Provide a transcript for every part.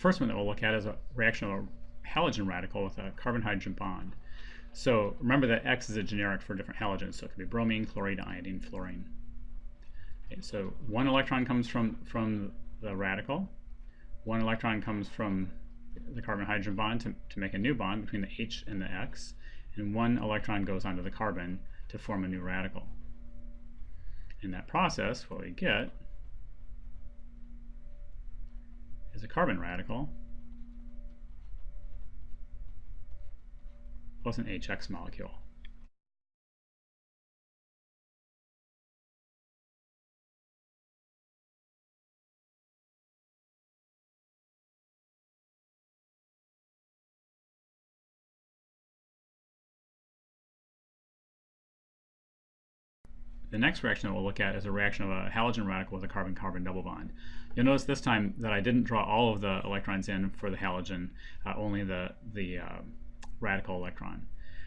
first one that we'll look at is a reaction of a halogen radical with a carbon-hydrogen bond. So remember that X is a generic for different halogens, so it could be bromine, chlorine, iodine, fluorine. Okay, so one electron comes from, from the radical, one electron comes from the carbon-hydrogen bond to, to make a new bond between the H and the X, and one electron goes onto the carbon to form a new radical. In that process, what we get is a carbon radical plus an HX molecule. The next reaction that we'll look at is a reaction of a halogen radical with a carbon-carbon double bond. You'll notice this time that I didn't draw all of the electrons in for the halogen, uh, only the, the uh, radical electron.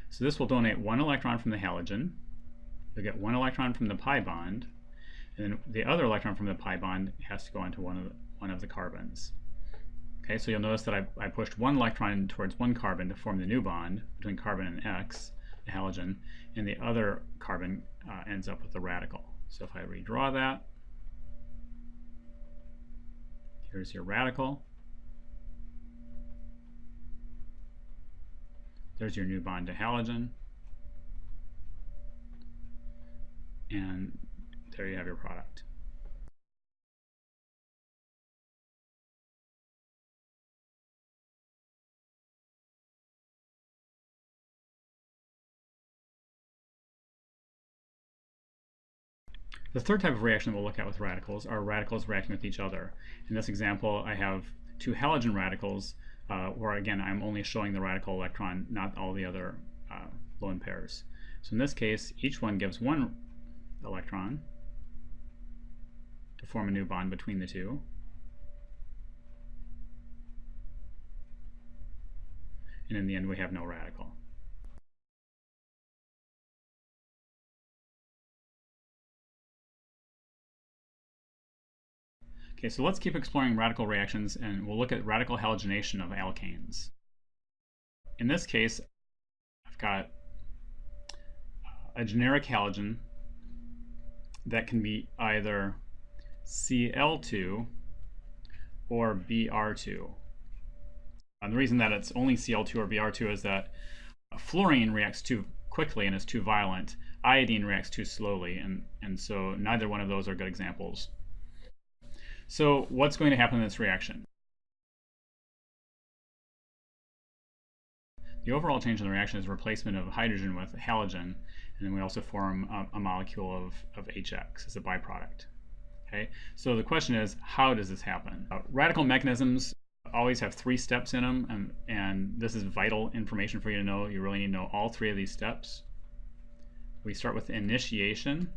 So this will donate one electron from the halogen, you'll get one electron from the pi bond, and then the other electron from the pi bond has to go onto one of the, one of the carbons. Okay, so you'll notice that I, I pushed one electron towards one carbon to form the new bond between carbon and X, halogen, and the other carbon uh, ends up with the radical. So if I redraw that, here's your radical. There's your new bond to halogen. And there you have your product. The third type of reaction we'll look at with radicals are radicals reacting with each other. In this example, I have two halogen radicals uh, where, again, I'm only showing the radical electron, not all the other uh, lone pairs. So in this case, each one gives one electron to form a new bond between the two. And in the end, we have no radical. Okay, so let's keep exploring radical reactions and we'll look at radical halogenation of alkanes. In this case, I've got a generic halogen that can be either Cl2 or Br2. And the reason that it's only Cl2 or Br2 is that fluorine reacts too quickly and is too violent. Iodine reacts too slowly, and, and so neither one of those are good examples. So what's going to happen in this reaction? The overall change in the reaction is replacement of hydrogen with halogen, and then we also form a, a molecule of, of HX as a byproduct. Okay, so the question is, how does this happen? Uh, radical mechanisms always have three steps in them, and, and this is vital information for you to know. You really need to know all three of these steps. We start with initiation,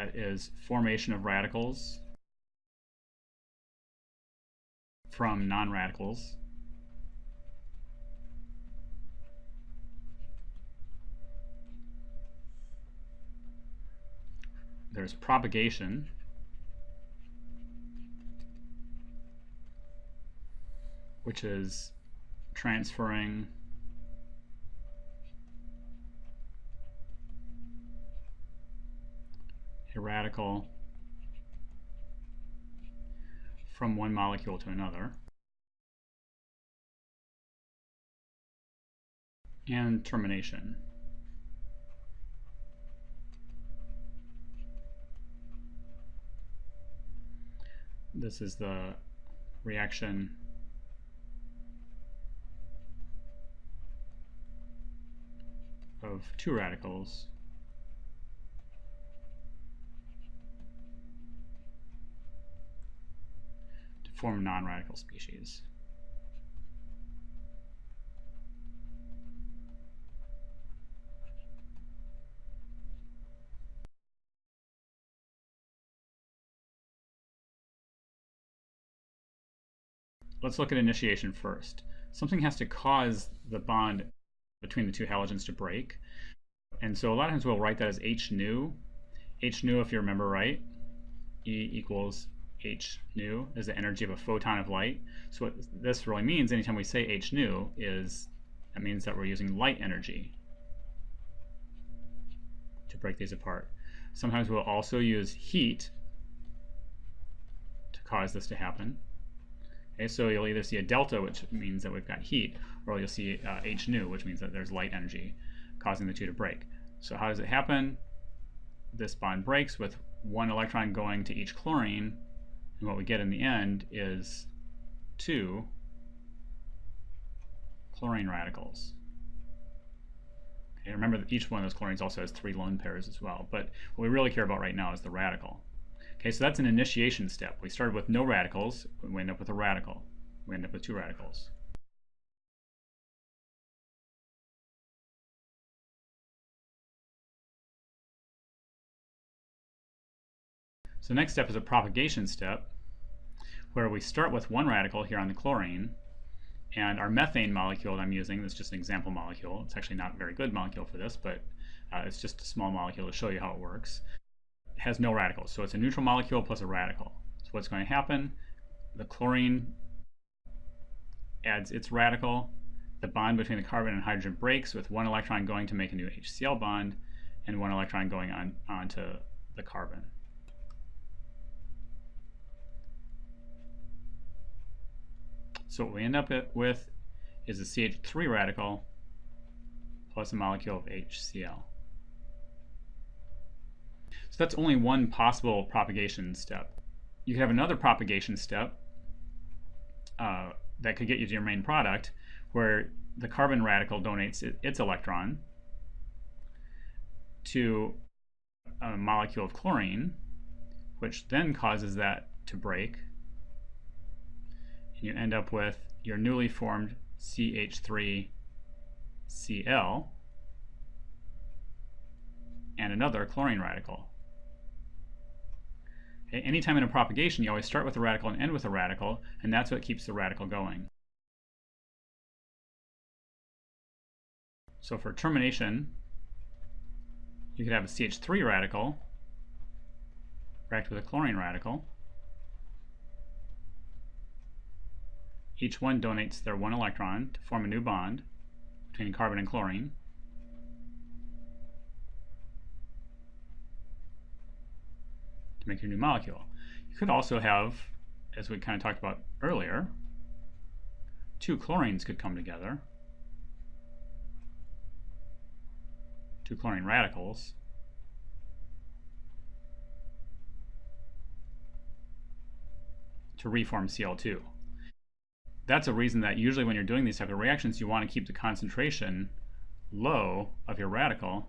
That is formation of radicals from non-radicals. There's propagation. which is transferring a radical from one molecule to another. And termination. This is the reaction of two radicals form non-radical species. Let's look at initiation first. Something has to cause the bond between the two halogens to break. And so a lot of times we'll write that as H nu. H nu, if you remember right, E equals h nu is the energy of a photon of light. So what this really means, anytime we say h nu, is that means that we're using light energy to break these apart. Sometimes we'll also use heat to cause this to happen. Okay, so you'll either see a delta, which means that we've got heat, or you'll see uh, h nu, which means that there's light energy causing the two to break. So how does it happen? This bond breaks with one electron going to each chlorine, and what we get in the end is two chlorine radicals. Okay, remember that each one of those chlorines also has three lone pairs as well, but what we really care about right now is the radical. Okay, so that's an initiation step. We started with no radicals, we end up with a radical. We end up with two radicals. So next step is a propagation step, where we start with one radical here on the chlorine, and our methane molecule that I'm using, that's just an example molecule. It's actually not a very good molecule for this, but uh, it's just a small molecule to show you how it works. It has no radicals, so it's a neutral molecule plus a radical. So what's going to happen, the chlorine adds its radical, the bond between the carbon and hydrogen breaks with one electron going to make a new HCl bond and one electron going on onto the carbon. So what we end up with is a CH3 radical plus a molecule of HCl. So that's only one possible propagation step. You could have another propagation step uh, that could get you to your main product where the carbon radical donates its electron to a molecule of chlorine, which then causes that to break you end up with your newly formed CH3Cl and another chlorine radical. Okay, anytime in a propagation, you always start with a radical and end with a radical, and that's what keeps the radical going. So for termination, you could have a CH3 radical react with a chlorine radical, Each one donates their one electron to form a new bond between carbon and chlorine. to make your new molecule. You could also have, as we kind of talked about earlier, two chlorines could come together, two chlorine radicals, to reform Cl2 that's a reason that usually when you're doing these type of reactions, you want to keep the concentration low of your radical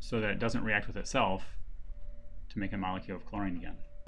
so that it doesn't react with itself to make a molecule of chlorine again.